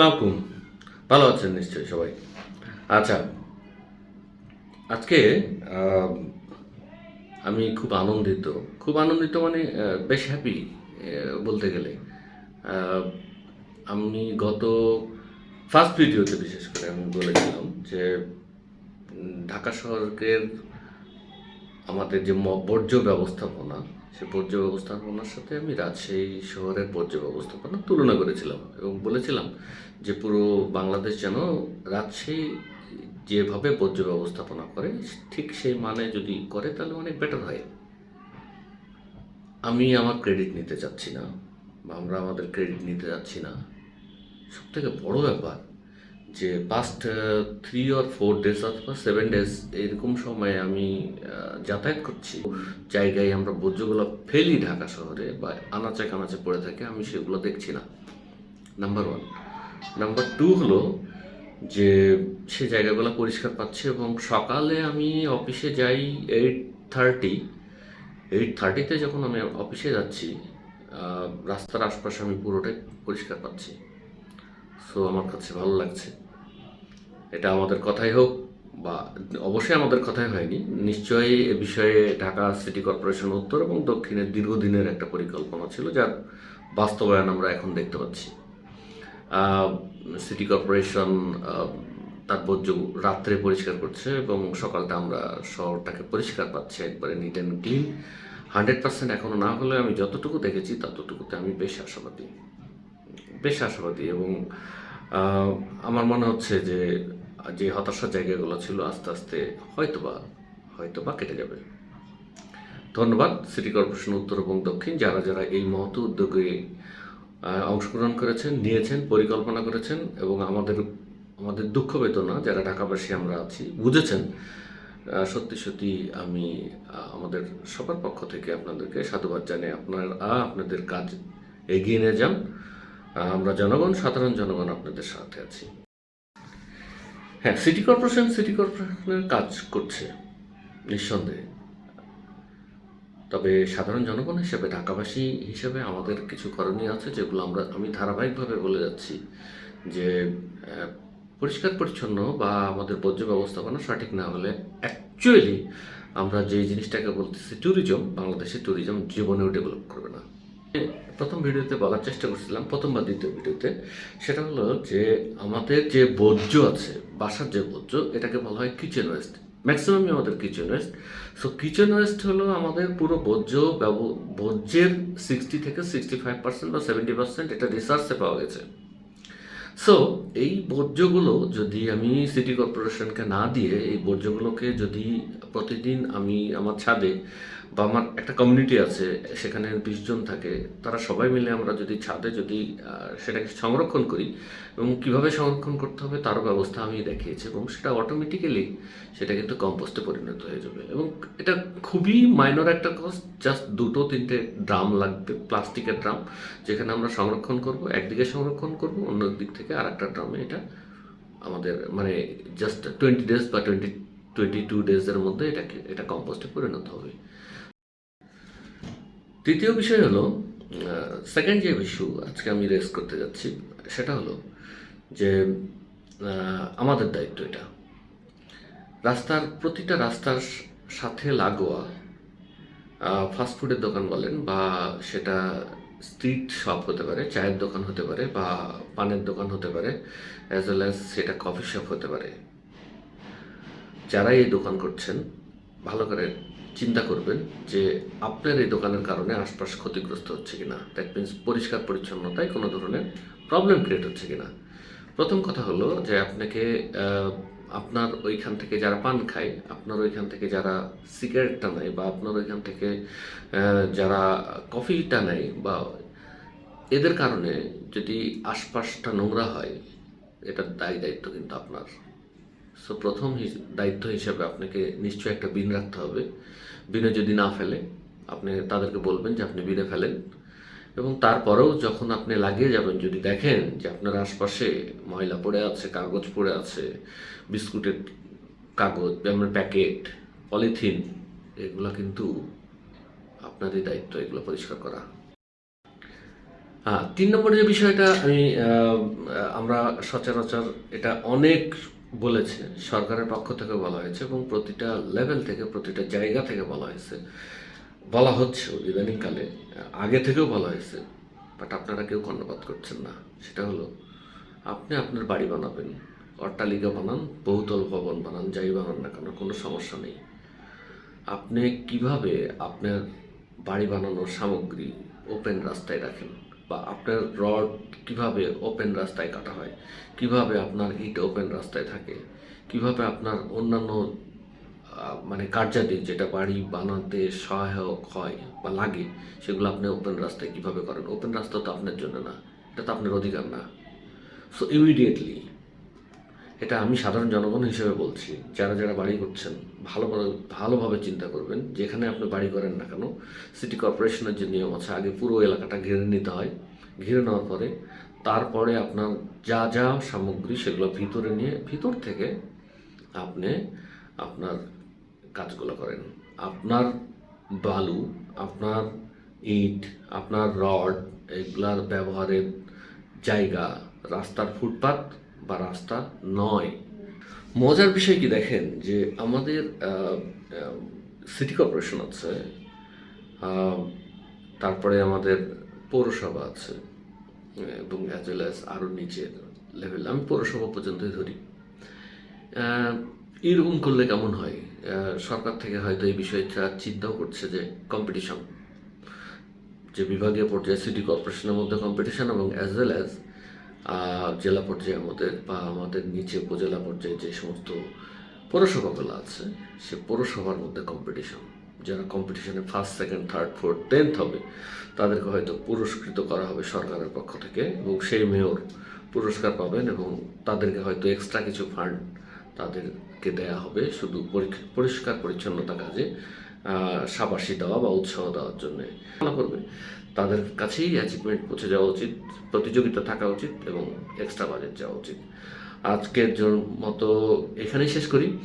সালামালাইকুম ভালো আছেন নিশ্চয়ই সবাই। আচ্ছা আজকে আমি খুব আনন্দিত। খুব আনন্দিত মানে বেশ হ্যাপি বলতে গেলে। আমি গত ফার্স্ট ভিডিওতে বিশেষ করে আমি বলেছিলাম যে ঢাকা শহরের আমাদের যে বর্জ্য ব্যবস্থাপনা সে বর্জ্য ব্যবস্থাপনার সাথে আমি রাজশাহী শহরের বর্জ্য ব্যবস্থাপনা তুলনা করেছিলাম এবং বলেছিলাম যে পুরো বাংলাদেশ যেন রাজশাহী যেভাবে বর্জ্য ব্যবস্থাপনা করে, ঠিক সেই মানে যদি করে তাহলে অনেক বেটার হয়। আমি আমার ক্রেডিট নিতে চাচ্ছি না বা আমরা আমাদের ক্রেডিট নিতে যাচ্ছি না। সব থেকে বড় ব্যাপার যে past three or four days অথবা সেভেন ডেজ এরকম সময়ে আমি যাতায়াত করছি। জায়গায় আমরা বর্জ্যগুলো ফেলি ঢাকা শহরে বা আনাচে কানাচে পড়ে থাকে, আমি সেগুলো দেখছি না। নাম্বার ওয়ান নাম্বার টু হলো যে সে জায়গাগুলো পরিষ্কার পাচ্ছে এবং সকালে আমি অফিসে যাই এইট থার্টি এইট থার্টিতে যখন আমি অফিসে যাচ্ছি রাস্তার আশপাশে আমি পুরোটাই পরিষ্কার পাচ্ছি। সো আমার কাছে ভালো লাগছে। এটা আমাদের কথাই হোক বা অবশ্যই আমাদের কথাই হয়নি। নিশ্চয়ই এ বিষয়ে ঢাকা সিটি কর্পোরেশন উত্তর এবং দক্ষিণের দীর্ঘদিনের একটা পরিকল্পনা ছিল যার বাস্তবায়ন আমরা এখন দেখতে পাচ্ছি। সিটি কর্পোরেশন বর্জ্য রাত্রে পরিষ্কার করছে এবং সকালটা আমরা শহরটাকে পরিষ্কার পাচ্ছি, একবারে neat and clean hundred percent এখনও না হলে আমি যতটুকু দেখেছি ততটুকুতে আমি বেশ আশাবাদী। বেশ আশাবাদী এবং আমার মনে হচ্ছে যে যে হতাশার জায়গাগুলো ছিল আস্তে আস্তে হয়তোবা হয়তোবা কেটে যাবে। ধন্যবাদ সিটি কর্পোরেশন উত্তর এবং দক্ষিণ, যারা যারা এই মহৎ উদ্যোগে অংশগ্রহণ করেছেন, নিয়েছেন, পরিকল্পনা করেছেন এবং আমাদের আমাদের দুঃখ বেদনা, যারা ঢাকাবাসী আমরা আছি, বুঝেছেন সত্যি সত্যি আমি আমাদের সবার পক্ষ থেকে আপনাদেরকে সাধুবাদ জানাই আপনারা আপনাদের কাজ এগিয়ে নিয়ে যান। আমরা জনগণ, সাধারণ জনগণ আপনাদের সাথে আছি। হ্যাঁ সিটি কর্পোরেশন সিটি কর্পোরেশনের কাজ করছে, নিঃসন্দেহে। তবে সাধারণ জনগণ হিসেবে, ঢাকাবাসী হিসেবে আমাদের কিছু করণীয় আছে, যেগুলো আমরা, আমি ধারাবাহিকভাবে বলে যাচ্ছি যে পরিষ্কার পরিচ্ছন্ন বা আমাদের বর্জ্য ব্যবস্থাপনা সঠিক না হলে অ্যাকচুয়ালি আমরা যে জিনিসটাকে বলতেছি ট্যুরিজম বাংলাদেশের ট্যুরিজম জীবনেও ডেভেলপ করবে না। প্রথম ভিডিওতে বলার চেষ্টা করছিলাম প্রথম বা দ্বিতীয় ভিডিওতে। সেটা হলো যে, আমাদের যে বর্জ্য আছে, বাসার যে বর্জ্য, এটাকে বলা হয় কিচেন ওয়েস্ট ম্যাক্সিমামই আমাদের kitchen waste so kitchen waste হলো আমাদের পুরো বর্জ্য বর্জ্যের সিক্সটি থেকে সিক্সটি ফাইভ পার্সেন্ট বা সেভেন্টি পার্সেন্ট এটা রিসার্চে পাওয়া গেছে। সো এই বর্জ্যগুলো যদি আমি সিটি কর্পোরেশনকে না দিয়ে, এই বর্জ্যগুলোকে যদি প্রতিদিন আমি আমার ছাদে বা আমার একটা কমিউনিটি আছে, সেখানে বিশ জন থাকে, তারা সবাই মিলে আমরা যদি ছাদে যদি সেটাকে সংরক্ষণ করি এবং কীভাবে সংরক্ষণ করতে হবে তারও ব্যবস্থা আমি দেখিয়েছি এবং সেটা অটোমেটিক্যালি সেটা কিন্তু কম্পোস্টে পরিণত হয়ে যাবে এবং এটা খুবই মাইনর একটা কস্ট জাস্ট দুটো তিনটে ড্রাম লাগবে প্লাস্টিকের ড্রাম যেখানে আমরা সংরক্ষণ করব, একদিকে সংরক্ষণ করব অন্য দিক থেকে আর একটা ড্রামে এটা আমাদের মানে জাস্ট টোয়েন্টি ডেজ বা টোয়েন্টি টোয়েন্টি টু ডেজের মধ্যে এটাকে, এটা কম্পোস্টে পরিণত হবে। তৃতীয় বিষয় হলো সেকেন্ড যে ইস্যু আজকে আমি রেস করতে যাচ্ছি, সেটা হলো যে আমাদের দায়িত্ব এটা। রাস্তার, প্রতিটা রাস্তার সাথে লাগোয়া ফাস্টফুডের দোকান বলেন বা সেটা স্ট্রিট শপ হতে পারে, চায়ের দোকান হতে পারে বা পানের দোকান হতে পারে অ্যাজ ওয়েল অ্যাজ সেটা কফি শপ হতে পারে। যারা এই দোকান করছেন, ভালো করে চিন্তা করবেন যে আপনার এই দোকানের কারণে আশপাশ ক্ষতিগ্রস্ত হচ্ছে কিনা। দ্যাট মিন্স পরিষ্কার পরিচ্ছন্নতায় কোনো ধরনের প্রবলেম ক্রিয়েট হচ্ছে কিনা। প্রথম কথা হলো যে আপনাকে আপনার ওইখান থেকে যারা পান খায়, আপনার ওইখান থেকে যারা সিগারেটটা নেয় বা আপনার ওইখান থেকে যারা কফিটা নেয় বা এদের কারণে যদি আশপাশটা নোংরা হয়, এটার দায় দায়িত্ব কিন্তু আপনার। সো প্রথম দায়িত্ব হিসেবে আপনাকে নিশ্চয়ই একটা বিন রাখতে হবে। বিনে যদি না ফেলে, আপনি তাদেরকে বলবেন যে আপনি বিনে ফেলেন। এবং তারপরেও যখন আপনি লাগিয়ে যাবেন, যদি দেখেন যে আপনার আশপাশে ময়লা পড়ে আছে, কাগজ পড়ে আছে, বিস্কুটের কাগজ আপনার প্যাকেট, পলিথিন, এগুলো কিন্তু আপনারই দায়িত্ব, এগুলো পরিষ্কার করা। হ্যাঁ তিন নম্বর যে বিষয়টা আমি আমরা সচরাচর এটা অনেক বলেছে, সরকারের পক্ষ থেকে বলা হয়েছে এবং প্রতিটা লেভেল থেকে, প্রতিটা জায়গা থেকে বলা হয়েছে। বলা হচ্ছে ইদানিংকালে, আগে থেকেও বলা হয়েছে বাট আপনারা কেউ কর্ণপাত করছেন না। সেটা হলো, আপনি আপনার বাড়ি বানাবেন, অট্টালিকা বানান, বহুতল ভবন বানান, যাই বানান না কেন, কোনো সমস্যা নেই। আপনি কীভাবে আপনার বাড়ি বানানোর সামগ্রী ওপেন রাস্তায় রাখেন, বা আপনার রড কীভাবে ওপেন রাস্তায় কাটা হয়, কীভাবে আপনার ইট ওপেন রাস্তায় থাকে, কীভাবে আপনার অন্যান্য মানে কার্যাদি যেটা বাড়ি বানাতে সহায়ক হয় বা লাগে, সেগুলো আপনি ওপেন রাস্তায় কীভাবে করেন? ওপেন রাস্তা তো আপনার জন্য না, এটা তো আপনার অধিকার না। সো ইমিডিয়েটলি এটা আমি সাধারণ জনগণ হিসেবে বলছি, যারা যারা বাড়ি করছেন ভালোভাবে ভালোভাবে চিন্তা করবেন, যেখানে আপনি বাড়ি করেন না কেন সিটি কর্পোরেশনের যে নিয়ম আছে, আগে পুরো এলাকাটা ঘিরে নিতে হয়। ঘিরে নেওয়ার পরে, তারপরে আপনার যা যা সামগ্রী, সেগুলো ভিতরে নিয়ে, ভিতর থেকে আপনি আপনার কাজগুলো করেন। আপনার বালু, আপনার ইট, আপনার রড, এগুলার ব্যবহারের জায়গা রাস্তার ফুটপাত বা রাস্তা নয়। মজার বিষয় কি দেখেন? যে আমাদের সিটি কর্পোরেশন আছে তারপরে আমাদের পৌরসভা আছে, এবং অ্যাজ ওয়েল অ্যাজ আরও নিচের লেভেল আমি পৌরসভা পর্যন্তই ধরি। এরকম করলে কেমন হয়? সরকার থেকে হয়তো এই বিষয়টা চিন্তাও করছে যে কম্পিটিশন যে বিভাগীয় পর্যায়ে সিটি কর্পোরেশনের মধ্যে কম্পিটিশন এবং অ্যাজ ওয়েল অ্যাজ জেলা পর্যায়ে আমাদের বা আমাদের নিচে উপজেলা পর্যায়ে যে সমস্ত পৌরসভাগুলো আছে, সে পৌরসভার মধ্যে কম্পিটিশন যারা কম্পিটিশনে first second third fourth tenth হবে, তাদেরকে হয়তো পুরস্কৃত করা হবে সরকারের পক্ষ থেকে এবং সেই মেয়র পুরস্কার পাবেন এবং তাদেরকে হয়তো এক্সট্রা কিছু ফান্ড তাদেরকে দেয়া হবে শুধু পরি- পরিষ্কার পরিচ্ছন্নতা কাজে সাবাসী দেওয়া বা উৎসাহ দেওয়ার জন্য। করবে। তাদের কাছেই অ্যাচিভমেন্ট পৌঁছে যাওয়া উচিত, প্রতিযোগিতা থাকা উচিত এবং এক্সট্রা বাজেট যাওয়া উচিত। আজকের মতো এখানেই শেষ করি।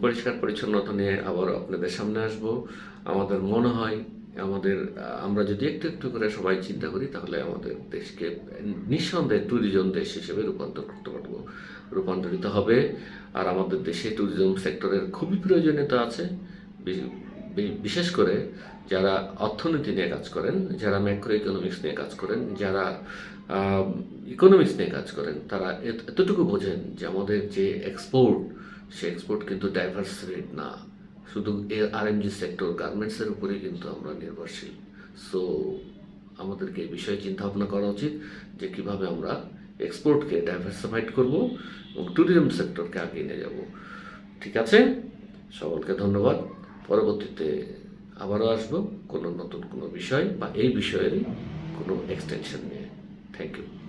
পরিষ্কার পরিচ্ছন্নতা নিয়ে আবার আপনাদের সামনে আসব। আমাদের মনে হয় আমাদের আমরা যদি একটু একটু করে সবাই চিন্তা করি, তাহলে আমাদের দেশকে নিঃসন্দেহে ট্যুরিজম দেশ হিসেবে রূপান্তর করতে পারব। রূপান্তরিত হবে। আর আমাদের দেশে ট্যুরিজম সেক্টরের খুবই প্রয়োজনীয়তা আছে। বিশেষ করে যারা অর্থনীতি নিয়ে কাজ করেন, যারা ম্যাক্রো ইকোনমিক্স নিয়ে কাজ করেন, যারা ইকোনমিক্স নিয়ে কাজ করেন, তারা এত- এতটুকু বোঝেন যে আমাদের যে এক্সপোর্ট সে এক্সপোর্ট কিন্তু ডাইভার্স রেট না। শুধু আর এম জি সেক্টর গার্মেন্টসের উপরেই কিন্তু আমরা নির্ভরশীল। সো আমাদেরকে এই বিষয়ে চিন্তা ভাবনা করা উচিত যে কীভাবে আমরা এক্সপোর্টকে ডাইভার্সিফাইড করব এবং ট্যুরিজম সেক্টরকে আগিয়ে নিয়ে যাব। ঠিক আছে? সকলকে ধন্যবাদ। পরবর্তীতে আবারও আসব কোনো নতুন কোনো বিষয় বা এই বিষয়ের কোনো এক্সটেনশন নিয়ে। Thank you